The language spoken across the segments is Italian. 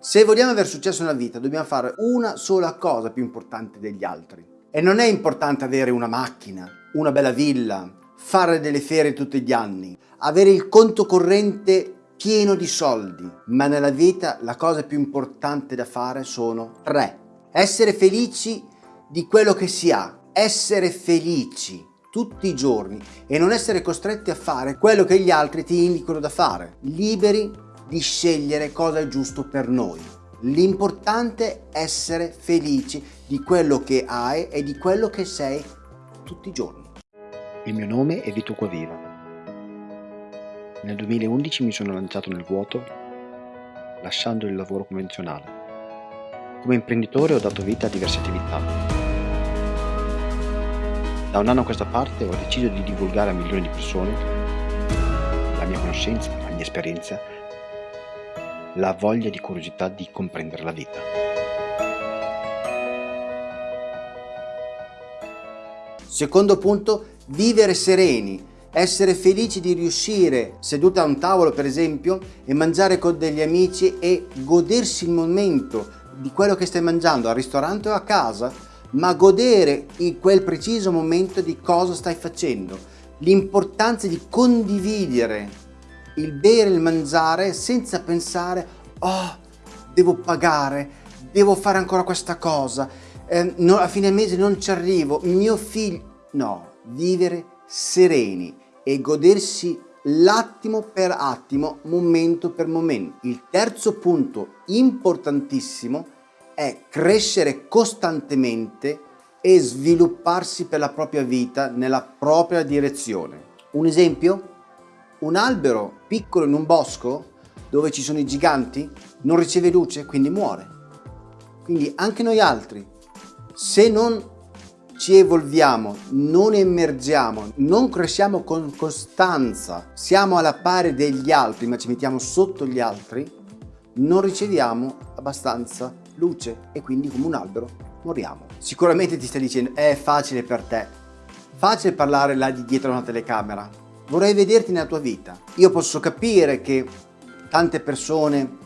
Se vogliamo avere successo nella vita dobbiamo fare una sola cosa più importante degli altri. E non è importante avere una macchina, una bella villa, fare delle ferie tutti gli anni, avere il conto corrente pieno di soldi, ma nella vita la cosa più importante da fare sono tre. Essere felici di quello che si ha, essere felici tutti i giorni e non essere costretti a fare quello che gli altri ti indicano da fare, liberi di scegliere cosa è giusto per noi. L'importante è essere felici di quello che hai e di quello che sei tutti i giorni. Il mio nome è Vito Quaviva. Nel 2011 mi sono lanciato nel vuoto lasciando il lavoro convenzionale. Come imprenditore ho dato vita a diverse attività. Da un anno a questa parte ho deciso di divulgare a milioni di persone la mia conoscenza, la mia esperienza la voglia di curiosità di comprendere la vita. Secondo punto, vivere sereni, essere felici di riuscire seduti a un tavolo per esempio e mangiare con degli amici e godersi il momento di quello che stai mangiando al ristorante o a casa, ma godere in quel preciso momento di cosa stai facendo. L'importanza di condividere il bere il mangiare senza pensare oh devo pagare devo fare ancora questa cosa. Eh, no, a fine mese non ci arrivo. Mio figlio no vivere sereni e godersi l'attimo per attimo momento per momento. Il terzo punto importantissimo è crescere costantemente e svilupparsi per la propria vita nella propria direzione. Un esempio un albero piccolo in un bosco, dove ci sono i giganti, non riceve luce, quindi muore. Quindi anche noi altri, se non ci evolviamo, non emergiamo, non cresciamo con costanza, siamo alla pari degli altri, ma ci mettiamo sotto gli altri, non riceviamo abbastanza luce e quindi come un albero moriamo. Sicuramente ti stai dicendo, è facile per te, facile parlare là di dietro una telecamera, vorrei vederti nella tua vita. Io posso capire che tante persone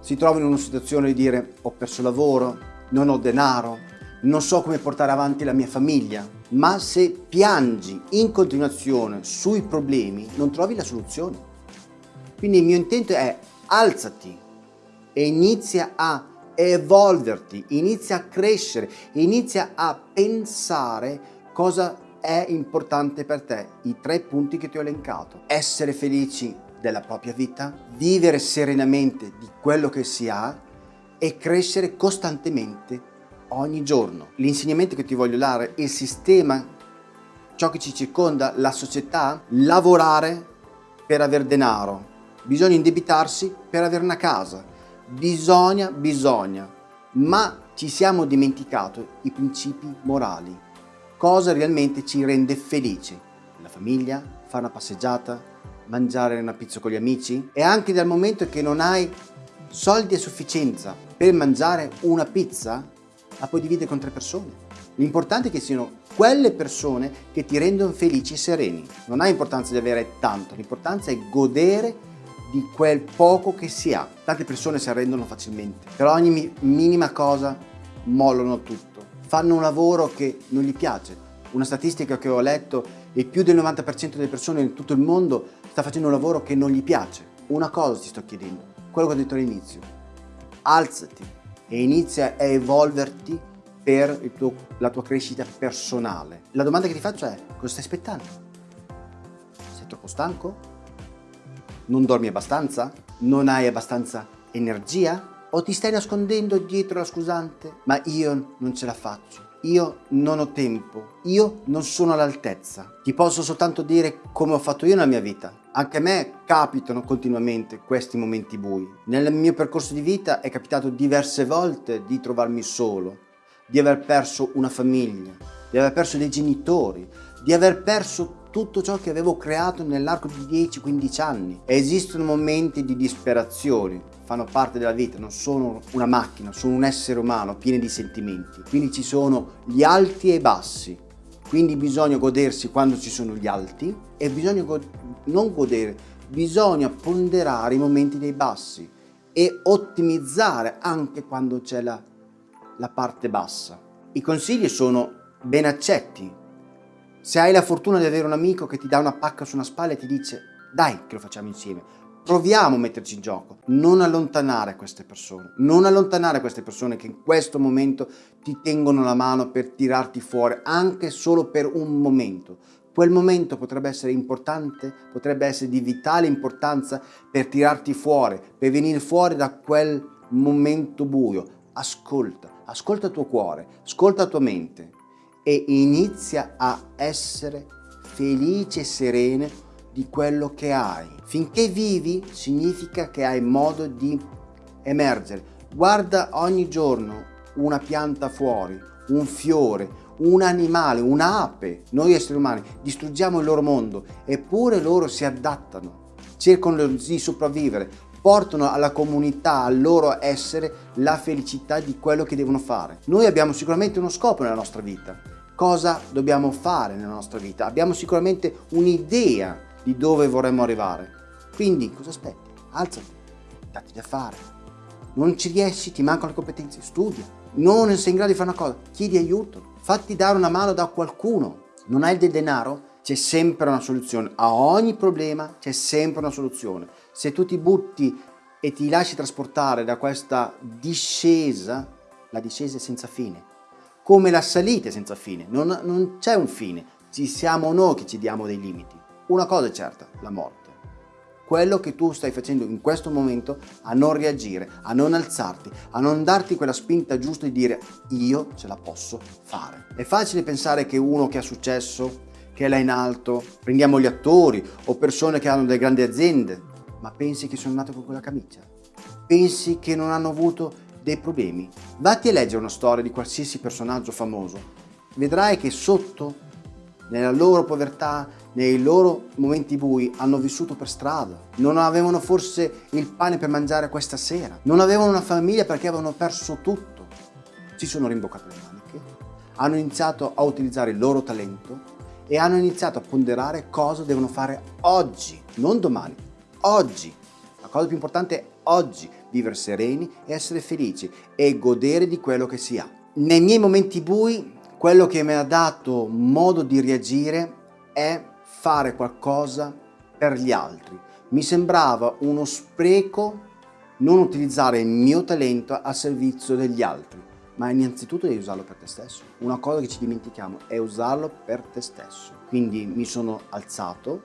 si trovano in una situazione di dire ho perso lavoro, non ho denaro, non so come portare avanti la mia famiglia, ma se piangi in continuazione sui problemi non trovi la soluzione. Quindi il mio intento è alzati e inizia a evolverti, inizia a crescere, inizia a pensare cosa è importante per te i tre punti che ti ho elencato. Essere felici della propria vita, vivere serenamente di quello che si ha e crescere costantemente ogni giorno. L'insegnamento che ti voglio dare, il sistema, ciò che ci circonda, la società, lavorare per avere denaro, bisogna indebitarsi per avere una casa, bisogna, bisogna, ma ci siamo dimenticati i principi morali cosa realmente ci rende felici. La famiglia, fare una passeggiata, mangiare una pizza con gli amici e anche dal momento che non hai soldi a sufficienza per mangiare una pizza, la puoi dividere con tre persone. L'importante è che siano quelle persone che ti rendono felici e sereni. Non ha importanza di avere tanto, l'importanza è godere di quel poco che si ha. Tante persone si arrendono facilmente, per ogni minima cosa mollano tutto fanno un lavoro che non gli piace. Una statistica che ho letto è più del 90% delle persone in tutto il mondo sta facendo un lavoro che non gli piace. Una cosa ti sto chiedendo, quello che ho detto all'inizio. Alzati e inizia a evolverti per tuo, la tua crescita personale. La domanda che ti faccio è, cosa stai aspettando? Sei troppo stanco? Non dormi abbastanza? Non hai abbastanza energia? O ti stai nascondendo dietro la scusante? Ma io non ce la faccio. Io non ho tempo, io non sono all'altezza. Ti posso soltanto dire come ho fatto io nella mia vita. Anche a me capitano continuamente questi momenti bui. Nel mio percorso di vita è capitato diverse volte di trovarmi solo, di aver perso una famiglia, di aver perso dei genitori, di aver perso tutto ciò che avevo creato nell'arco di 10-15 anni. Esistono momenti di disperazione, fanno parte della vita, non sono una macchina, sono un essere umano pieno di sentimenti. Quindi ci sono gli alti e i bassi. Quindi bisogna godersi quando ci sono gli alti e bisogna go non godere, bisogna ponderare i momenti dei bassi e ottimizzare anche quando c'è la, la parte bassa. I consigli sono ben accetti. Se hai la fortuna di avere un amico che ti dà una pacca su una spalla e ti dice dai che lo facciamo insieme, proviamo a metterci in gioco, non allontanare queste persone, non allontanare queste persone che in questo momento ti tengono la mano per tirarti fuori, anche solo per un momento. Quel momento potrebbe essere importante, potrebbe essere di vitale importanza per tirarti fuori, per venire fuori da quel momento buio. Ascolta, ascolta il tuo cuore, ascolta la tua mente e inizia a essere felice e serene di quello che hai. Finché vivi significa che hai modo di emergere. Guarda ogni giorno una pianta fuori, un fiore, un animale, un'ape. Noi esseri umani distruggiamo il loro mondo, eppure loro si adattano, cercano di sopravvivere, portano alla comunità, al loro essere, la felicità di quello che devono fare. Noi abbiamo sicuramente uno scopo nella nostra vita. Cosa dobbiamo fare nella nostra vita? Abbiamo sicuramente un'idea di dove vorremmo arrivare. Quindi cosa aspetti? Alzati, dati da fare. Non ci riesci, ti mancano le competenze, studia. Non sei in grado di fare una cosa, chiedi aiuto. Fatti dare una mano da qualcuno. Non hai del denaro? C'è sempre una soluzione. A ogni problema c'è sempre una soluzione. Se tu ti butti e ti lasci trasportare da questa discesa, la discesa è senza fine. Come la salita è senza fine. Non, non c'è un fine. Ci siamo noi che ci diamo dei limiti. Una cosa è certa, la morte. Quello che tu stai facendo in questo momento a non reagire, a non alzarti, a non darti quella spinta giusta di dire io ce la posso fare. È facile pensare che uno che ha successo, che è là in alto, prendiamo gli attori o persone che hanno delle grandi aziende, ma pensi che sono nate con quella camicia? Pensi che non hanno avuto dei problemi? Vatti a leggere una storia di qualsiasi personaggio famoso. Vedrai che sotto, nella loro povertà, nei loro momenti bui hanno vissuto per strada, non avevano forse il pane per mangiare questa sera, non avevano una famiglia perché avevano perso tutto, si sono rimboccate le maniche, hanno iniziato a utilizzare il loro talento e hanno iniziato a ponderare cosa devono fare oggi, non domani, oggi. La cosa più importante è oggi, vivere sereni e essere felici e godere di quello che si ha. Nei miei momenti bui, quello che mi ha dato modo di reagire è fare qualcosa per gli altri. Mi sembrava uno spreco non utilizzare il mio talento a servizio degli altri, ma innanzitutto devi usarlo per te stesso. Una cosa che ci dimentichiamo è usarlo per te stesso. Quindi mi sono alzato,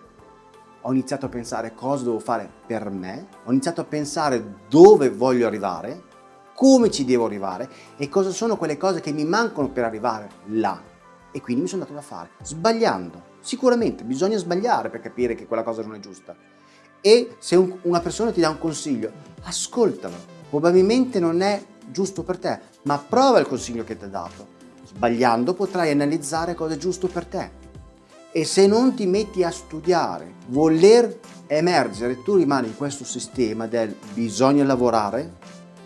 ho iniziato a pensare cosa devo fare per me, ho iniziato a pensare dove voglio arrivare, come ci devo arrivare e cosa sono quelle cose che mi mancano per arrivare là. E quindi mi sono dato da fare, sbagliando, Sicuramente bisogna sbagliare per capire che quella cosa non è giusta. E se un, una persona ti dà un consiglio, ascoltalo. Probabilmente non è giusto per te, ma prova il consiglio che ti ha dato. Sbagliando potrai analizzare cosa è giusto per te. E se non ti metti a studiare, voler emergere, tu rimani in questo sistema del bisogna lavorare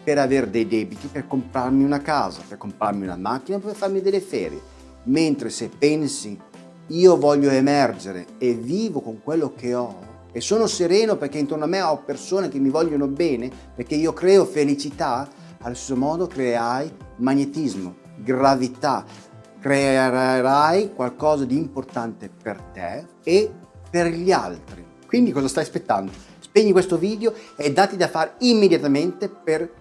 per avere dei debiti, per comprarmi una casa, per comprarmi una macchina, per farmi delle ferie. Mentre se pensi io voglio emergere e vivo con quello che ho e sono sereno perché intorno a me ho persone che mi vogliono bene, perché io creo felicità, allo stesso modo creerai magnetismo, gravità, creerai qualcosa di importante per te e per gli altri. Quindi cosa stai aspettando? Spegni questo video e dati da fare immediatamente per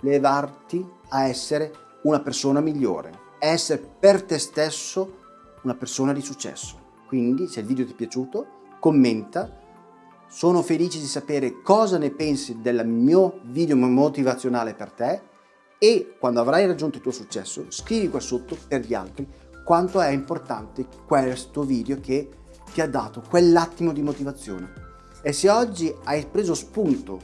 elevarti a essere una persona migliore, essere per te stesso una persona di successo. Quindi se il video ti è piaciuto, commenta. Sono felice di sapere cosa ne pensi del mio video motivazionale per te e quando avrai raggiunto il tuo successo scrivi qua sotto per gli altri quanto è importante questo video che ti ha dato quell'attimo di motivazione. E se oggi hai preso spunto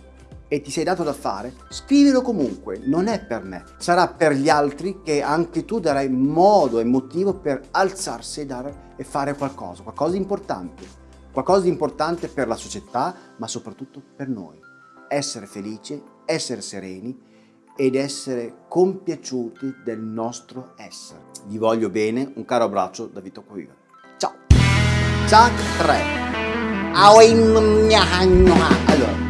e ti sei dato da fare, scrivilo comunque, non è per me, sarà per gli altri che anche tu darai modo e motivo per alzarsi e, dare, e fare qualcosa, qualcosa di importante, qualcosa di importante per la società, ma soprattutto per noi. Essere felici, essere sereni ed essere compiaciuti del nostro essere. Vi voglio bene, un caro abbraccio da Vito Coviva. Ciao! Ciao 3! Allora,